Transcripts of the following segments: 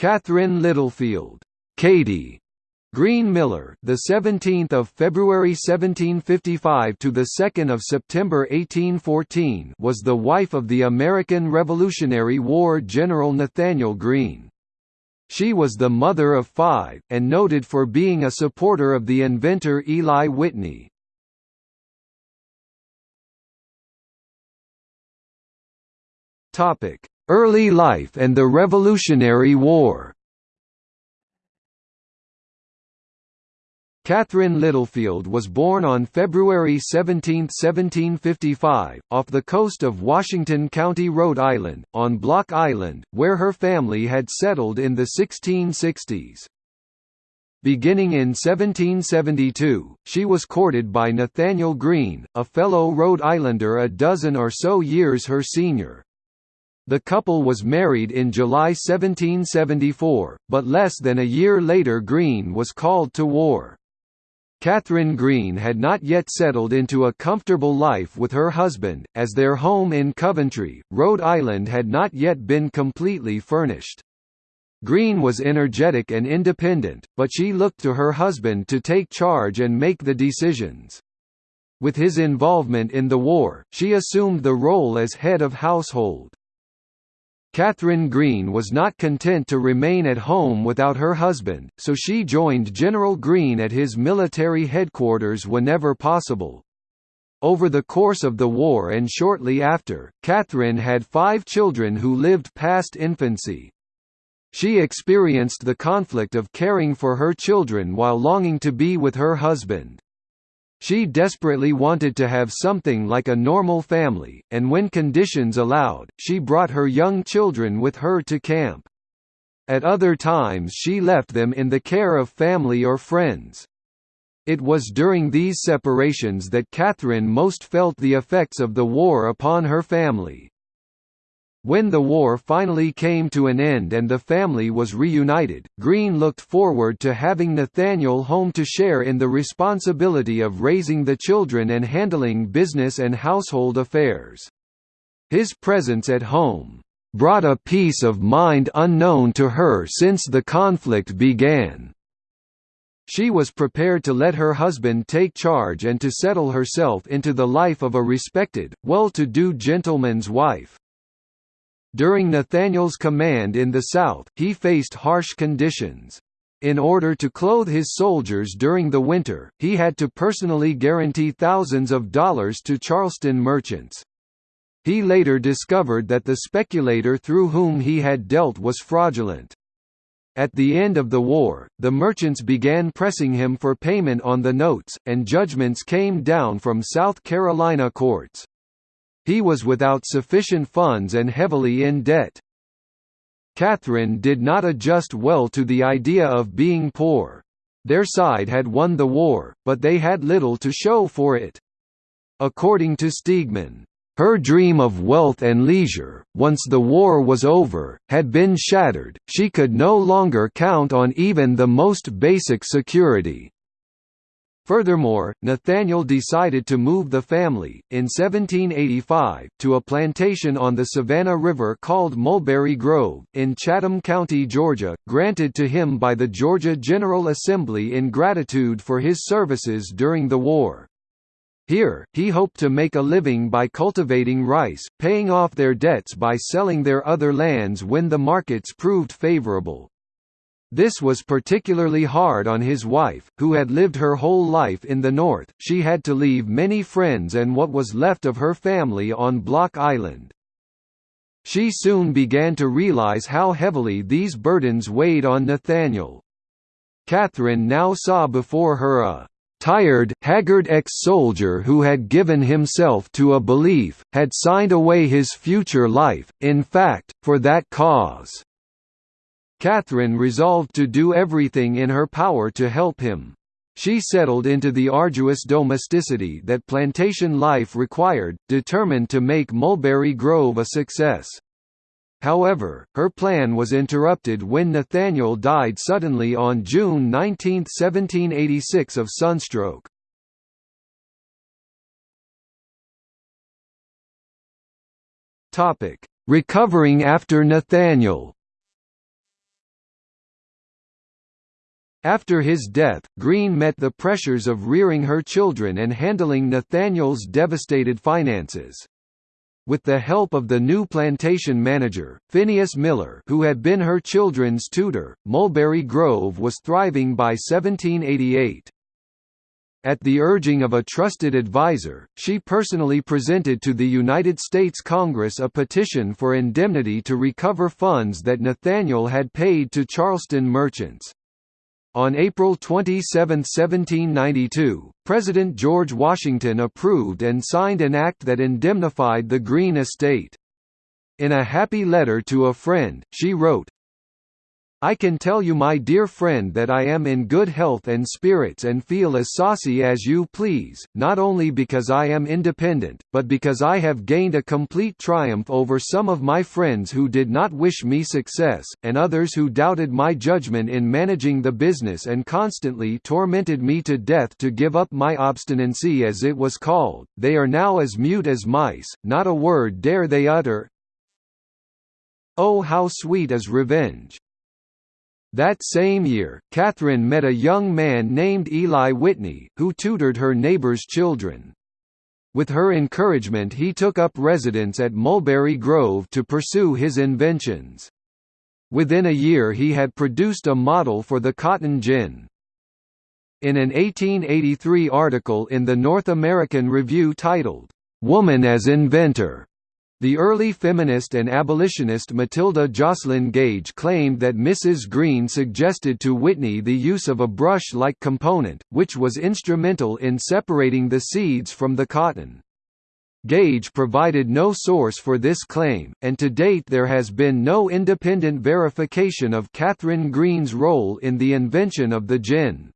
Catherine Littlefield, Katie Greene Miller, the 17th of February 1755 to the 2nd of September 1814, was the wife of the American Revolutionary War General Nathanael Greene. She was the mother of five, and noted for being a supporter of the inventor Eli Whitney. Early life and the Revolutionary War Catherine Littlefield was born on February 17, 1755, off the coast of Washington County, Rhode Island, on Block Island, where her family had settled in the 1660s. Beginning in 1772, she was courted by Nathanael Greene, a fellow Rhode Islander a dozen or so years her senior. The couple was married in July 1774, but less than a year later Greene was called to war. Catherine Greene had not yet settled into a comfortable life with her husband, as their home in Coventry, Rhode Island had not yet been completely furnished. Greene was energetic and independent, but she looked to her husband to take charge and make the decisions. With his involvement in the war, she assumed the role as head of household. Catherine Greene was not content to remain at home without her husband, so she joined General Greene at his military headquarters whenever possible. Over the course of the war and shortly after, Catherine had five children who lived past infancy. She experienced the conflict of caring for her children while longing to be with her husband. She desperately wanted to have something like a normal family, and when conditions allowed, she brought her young children with her to camp. At other times she left them in the care of family or friends. It was during these separations that Catherine most felt the effects of the war upon her family. When the war finally came to an end and the family was reunited, Greene looked forward to having Nathanael home to share in the responsibility of raising the children and handling business and household affairs. His presence at home brought a peace of mind unknown to her since the conflict began. She was prepared to let her husband take charge and to settle herself into the life of a respected, well-to-do gentleman's wife. During Nathanael's command in the South, he faced harsh conditions. In order to clothe his soldiers during the winter, he had to personally guarantee thousands of dollars to Charleston merchants. He later discovered that the speculator through whom he had dealt was fraudulent. At the end of the war, the merchants began pressing him for payment on the notes, and judgments came down from South Carolina courts. He was without sufficient funds and heavily in debt. Catherine did not adjust well to the idea of being poor. Their side had won the war, but they had little to show for it. According to Stegeman, her dream of wealth and leisure, once the war was over, had been shattered, she could no longer count on even the most basic security. Furthermore, Nathanael decided to move the family, in 1785, to a plantation on the Savannah River called Mulberry Grove, in Chatham County, Georgia, granted to him by the Georgia General Assembly in gratitude for his services during the war. Here, he hoped to make a living by cultivating rice, paying off their debts by selling their other lands when the markets proved favorable. This was particularly hard on his wife, who had lived her whole life in the North. She had to leave many friends and what was left of her family on Block Island. She soon began to realize how heavily these burdens weighed on Nathanael. Catherine now saw before her a tired, haggard ex-soldier who had given himself to a belief, had signed away his future life, in fact, for that cause. Catherine resolved to do everything in her power to help him. She settled into the arduous domesticity that plantation life required, determined to make Mulberry Grove a success. However, her plan was interrupted when Nathanael died suddenly on June 19, 1786 of sunstroke. Recovering after Nathanael After his death, Greene met the pressures of rearing her children and handling Nathanael's devastated finances. With the help of the new plantation manager, Phineas Miller who had been her children's tutor, Mulberry Grove was thriving by 1788. At the urging of a trusted advisor, she personally presented to the United States Congress a petition for indemnity to recover funds that Nathaniel had paid to Charleston merchants. On April 27, 1792, President George Washington approved and signed an act that indemnified the Greene estate. In a happy letter to a friend, she wrote, I can tell you my dear friend that I am in good health and spirits and feel as saucy as you please, not only because I am independent, but because I have gained a complete triumph over some of my friends who did not wish me success, and others who doubted my judgment in managing the business and constantly tormented me to death to give up my obstinacy as it was called, they are now as mute as mice, not a word dare they utter. Oh how sweet is revenge! That same year, Catherine met a young man named Eli Whitney, who tutored her neighbor's children. With her encouragement he took up residence at Mulberry Grove to pursue his inventions. Within a year he had produced a model for the cotton gin. In an 1883 article in the North American Review titled, "'Woman as Inventor' The early feminist and abolitionist Matilda Joslyn Gage claimed that Mrs. Greene suggested to Whitney the use of a brush-like component, which was instrumental in separating the seeds from the cotton. Gage provided no source for this claim, and to date there has been no independent verification of Catherine Greene's role in the invention of the gin.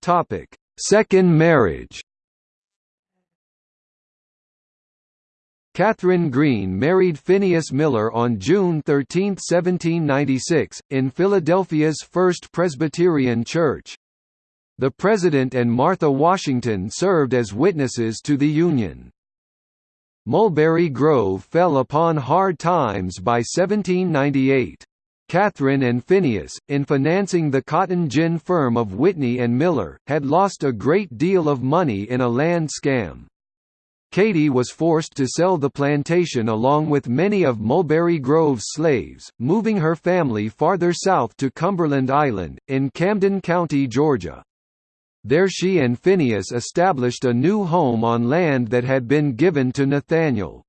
Topic Second marriage Catherine Greene married Phineas Miller on June 13, 1796, in Philadelphia's First Presbyterian Church. The President and Martha Washington served as witnesses to the union. Mulberry Grove fell upon hard times by 1798. Catherine and Phineas, in financing the cotton gin firm of Whitney and Miller, had lost a great deal of money in a land scam. Katie was forced to sell the plantation along with many of Mulberry Grove's slaves, moving her family farther south to Cumberland Island, in Camden County, Georgia. There she and Phineas established a new home on land that had been given to Nathanael.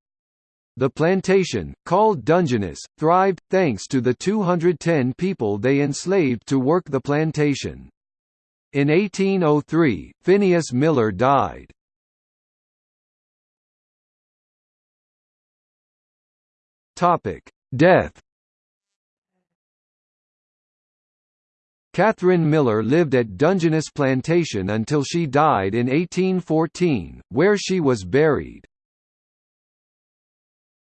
The plantation, called Dungeness, thrived, thanks to the 210 people they enslaved to work the plantation. In 1803, Phineas Miller died. Death Catherine Miller lived at Dungeness Plantation until she died in 1814, where she was buried.